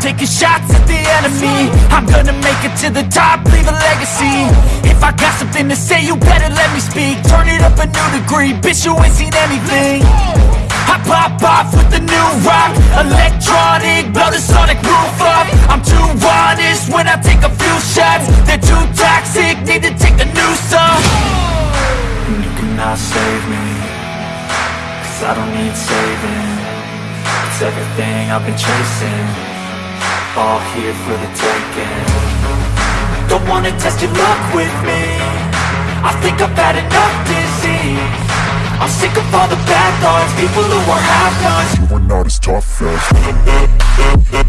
taking shots at the enemy. I'm gonna make it to the top, leave a legacy. If I got something to say, you better let me speak. Turn it up a new degree, bitch you ain't seen anything. I pop off with the new rock. Electronic, blow the sonic roof up. I'm too honest when I take a few shots. They're too toxic, need to take a new song. And you cannot save me Cause I don't need saving. It's everything I've been chasing All here for the taking. Don't wanna test your luck with me. I think I've had enough disease. I'm sick of all the bad thoughts People who are half-nots You are not as tough as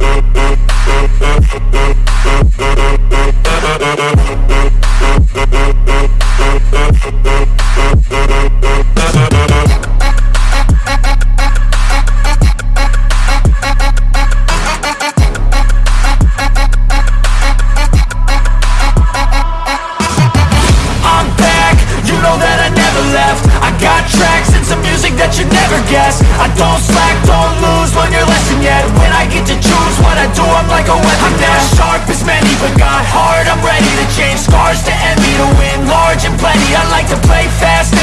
that never guess. I don't slack, don't lose, learn your lesson yet. When I get to choose what I do, I'm like a weapon I'm not sharp as many, but got hard, I'm ready to change. Scars to envy To win large and plenty. I like to play fast,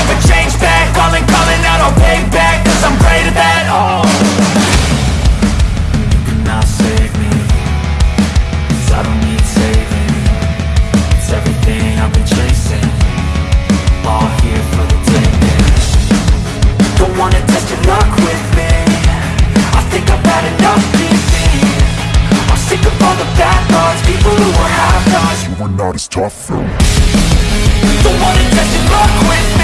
not as tough. Though Don't wanna test your luck with